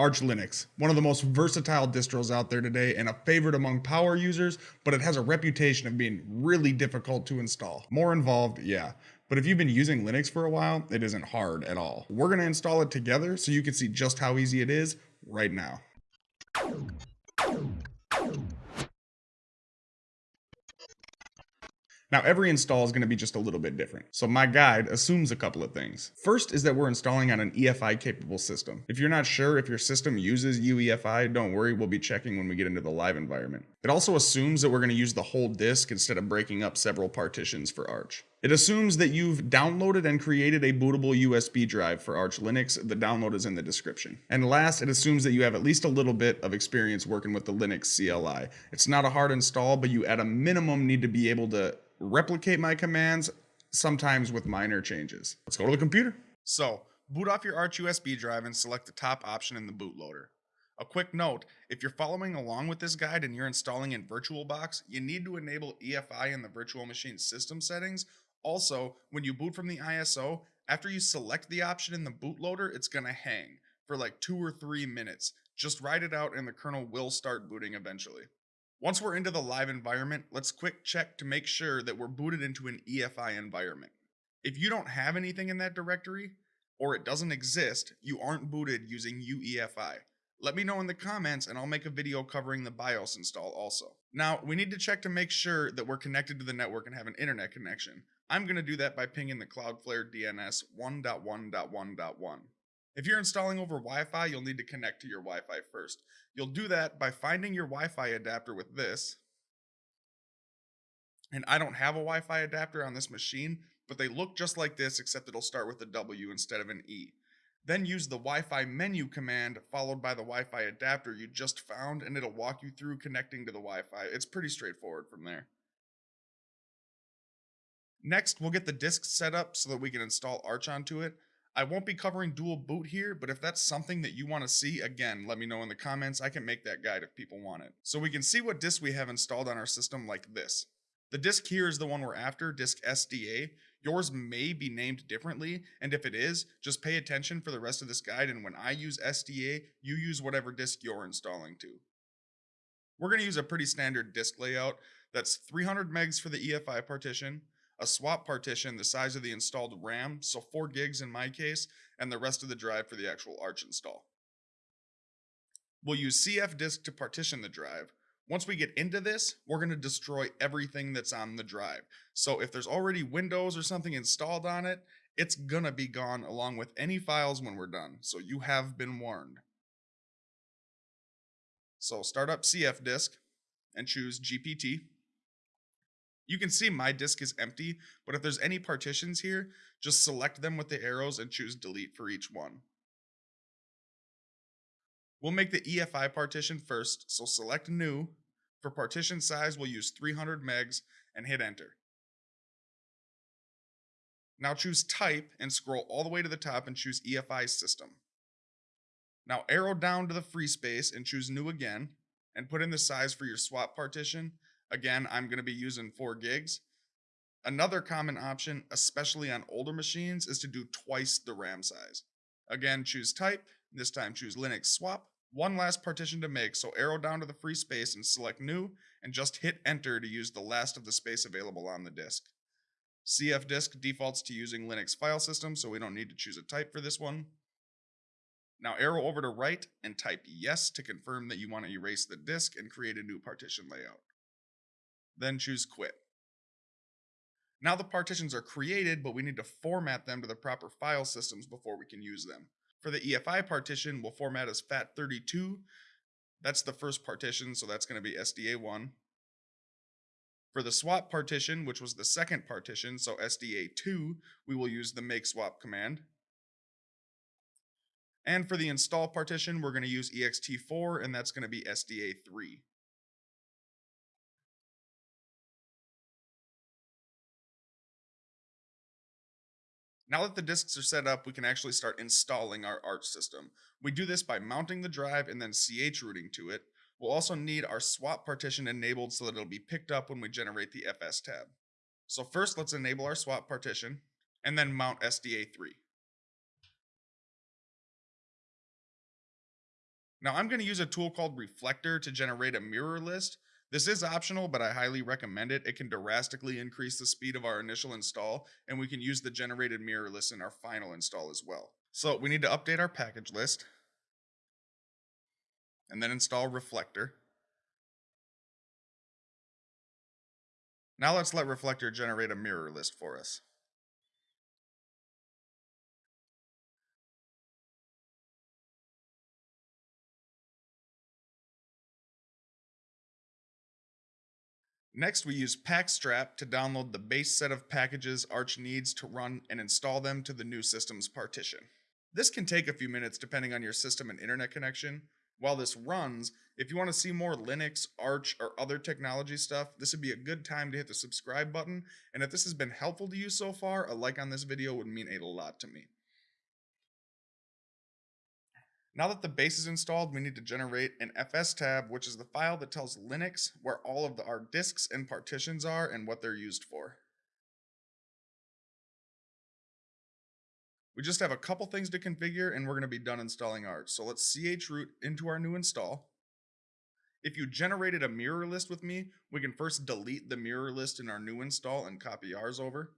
Arch Linux, one of the most versatile distros out there today and a favorite among power users, but it has a reputation of being really difficult to install. More involved, yeah. But if you've been using Linux for a while, it isn't hard at all. We're to install it together so you can see just how easy it is right now. Now every install is going to be just a little bit different. So my guide assumes a couple of things. First is that we're installing on an EFI capable system. If you're not sure if your system uses UEFI, don't worry, we'll be checking when we get into the live environment. It also assumes that we're going to use the whole disk instead of breaking up several partitions for Arch. It assumes that you've downloaded and created a bootable USB drive for Arch Linux. The download is in the description. And last, it assumes that you have at least a little bit of experience working with the Linux CLI. It's not a hard install, but you at a minimum need to be able to replicate my commands, sometimes with minor changes. Let's go to the computer. So, boot off your Arch USB drive and select the top option in the bootloader. A quick note, if you're following along with this guide and you're installing in VirtualBox, you need to enable EFI in the virtual machine system settings. Also, when you boot from the ISO, after you select the option in the bootloader, it's going to hang for like two or three minutes. Just write it out and the kernel will start booting eventually. Once we're into the live environment, let's quick check to make sure that we're booted into an EFI environment. If you don't have anything in that directory, or it doesn't exist, you aren't booted using UEFI. Let me know in the comments and I'll make a video covering the BIOS install also. Now, we need to check to make sure that we're connected to the network and have an internet connection. I'm going to do that by pinging the Cloudflare DNS 1.1.1.1. If you're installing over Wi-Fi, you'll need to connect to your Wi-Fi first. You'll do that by finding your Wi-Fi adapter with this. And I don't have a Wi-Fi adapter on this machine, but they look just like this except it'll start with a W instead of an E. Then use the Wi-Fi menu command followed by the Wi-Fi adapter you just found and it'll walk you through connecting to the Wi-Fi. It's pretty straightforward from there. Next, we'll get the disk set up so that we can install Arch onto it. I won't be covering dual boot here, but if that's something that you want to see, again, let me know in the comments. I can make that guide if people want it. So we can see what disk we have installed on our system like this. The disk here is the one we're after, disk SDA. Yours may be named differently, and if it is, just pay attention for the rest of this guide, and when I use SDA, you use whatever disk you're installing to. We're going to use a pretty standard disk layout. That's 300 megs for the EFI partition, a swap partition the size of the installed RAM, so 4 gigs in my case, and the rest of the drive for the actual Arch install. We'll use cfdisk to partition the drive. Once we get into this, we're going to destroy everything that's on the drive. So if there's already Windows or something installed on it, it's going to be gone along with any files when we're done. So you have been warned. So start up cfdisk and choose GPT. You can see my disk is empty, but if there's any partitions here, just select them with the arrows and choose delete for each one. We'll make the EFI partition first, so select new. For partition size, we'll use 300 megs and hit enter. Now choose type and scroll all the way to the top and choose EFI system. Now arrow down to the free space and choose new again and put in the size for your swap partition Again, I'm going to be using 4 gigs. Another common option, especially on older machines, is to do twice the RAM size. Again, choose type, this time choose Linux swap. One last partition to make, so arrow down to the free space and select new, and just hit enter to use the last of the space available on the disk. cfdisk defaults to using Linux file system, so we don't need to choose a type for this one. Now arrow over to right and type yes to confirm that you want to erase the disk and create a new partition layout then choose quit. Now the partitions are created, but we need to format them to the proper file systems before we can use them. For the EFI partition, we'll format as FAT32. That's the first partition, so that's going to be SDA1. For the swap partition, which was the second partition, so SDA2, we will use the make swap command. And for the install partition, we're going to use ext4, and that's going to be SDA3. Now that the disks are set up, we can actually start installing our Arch system. We do this by mounting the drive and then chrooting to it. We'll also need our swap partition enabled so that it'll be picked up when we generate the fstab. So first let's enable our swap partition and then mount SDA3. Now I'm going to use a tool called Reflector to generate a mirror list. This is optional, but I highly recommend it. It can drastically increase the speed of our initial install, and we can use the generated mirror list in our final install as well. So we need to update our package list, and then install Reflector. Now let's let Reflector generate a mirror list for us. Next, we use pacstrap to download the base set of packages Arch needs to run and install them to the new system's partition. This can take a few minutes depending on your system and internet connection. While this runs, if you want to see more Linux, Arch, or other technology stuff, this would be a good time to hit the subscribe button. And if this has been helpful to you so far, a like on this video would mean a lot to me. Now that the base is installed, we need to generate an fstab, which is the file that tells Linux where all of the, our disks and partitions are and what they're used for. We just have a couple things to configure and we're going to be done installing Arch. So let's chroot into our new install. If you generated a mirror list with me, we can first delete the mirror list in our new install and copy ours over.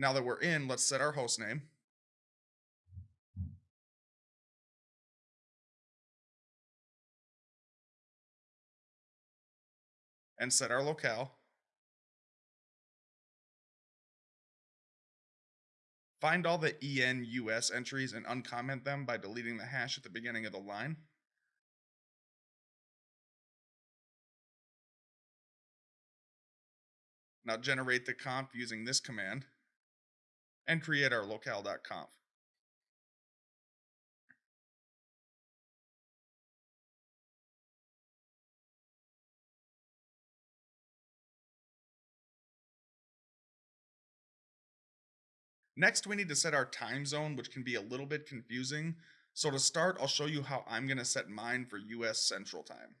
Now that we're in, let's set our host name. And set our locale. Find all the ENUS entries and uncomment them by deleting the hash at the beginning of the line. Now generate the comp using this command and create our locale.conf. Next, we need to set our time zone, which can be a little bit confusing. So to start, I'll show you how I'm going to set mine for US Central Time.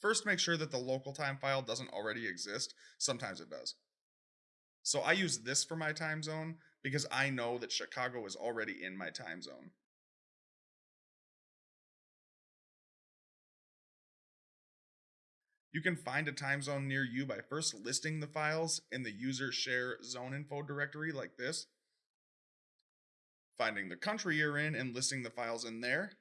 First, make sure that the local time file doesn't already exist. Sometimes it does. So I use this for my time zone because I know that Chicago is already in my time zone. You can find a time zone near you by first listing the files in the user share zone info directory like this, finding the country you're in and listing the files in there,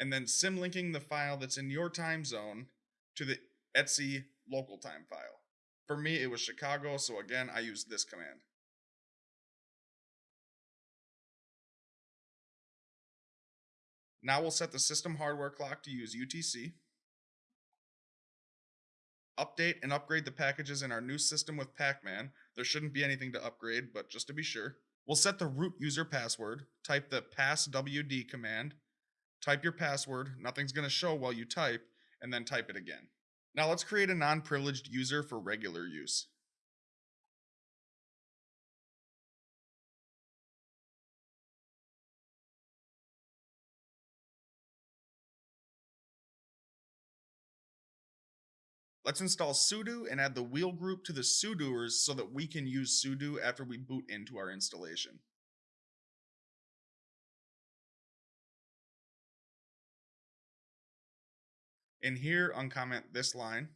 and then symlinking the file that's in your time zone to the Etsy local time file. For me, it was Chicago, so again, I used this command. Now we'll set the system hardware clock to use UTC. Update and upgrade the packages in our new system with Pacman. There shouldn't be anything to upgrade, but just to be sure. We'll set the root user password, type the passwd command, type your password, nothing's going to show while you type, and then type it again. Now let's create a non-privileged user for regular use. Let's install sudo and add the wheel group to the sudoers so that we can use sudo after we boot into our installation. In here, uncomment this line.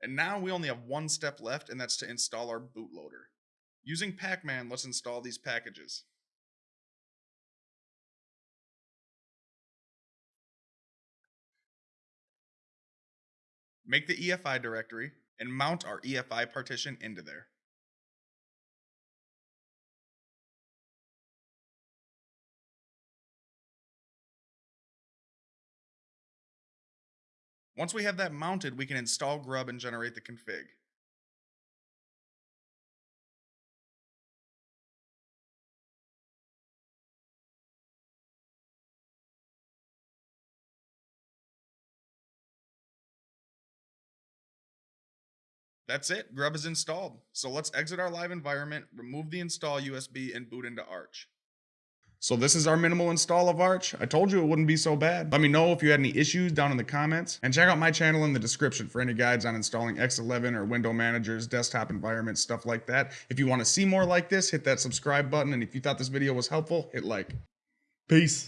And now we only have one step left, and that's to install our bootloader. Using Pacman, let's install these packages. Make the EFI directory and mount our EFI partition into there. Once we have that mounted, we can install grub and generate the config. That's it, Grub is installed. So let's exit our live environment, remove the install USB, and boot into Arch. So this is our minimal install of Arch. I told you it wouldn't be so bad. Let me know if you had any issues down in the comments and check out my channel in the description for any guides on installing X11 or window managers, desktop environments, stuff like that. If you want to see more like this, hit that subscribe button and if you thought this video was helpful, hit like. Peace.